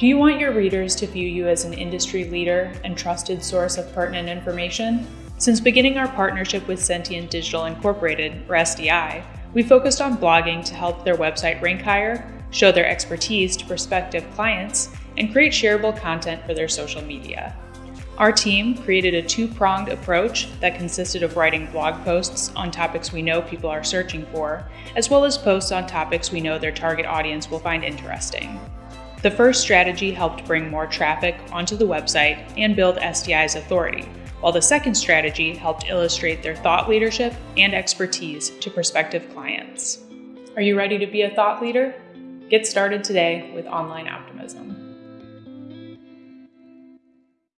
Do you want your readers to view you as an industry leader and trusted source of pertinent information? Since beginning our partnership with Sentient Digital Incorporated, or SDI, we focused on blogging to help their website rank higher, show their expertise to prospective clients, and create shareable content for their social media. Our team created a two-pronged approach that consisted of writing blog posts on topics we know people are searching for, as well as posts on topics we know their target audience will find interesting. The first strategy helped bring more traffic onto the website and build SDI's authority, while the second strategy helped illustrate their thought leadership and expertise to prospective clients. Are you ready to be a thought leader? Get started today with Online Outdoor.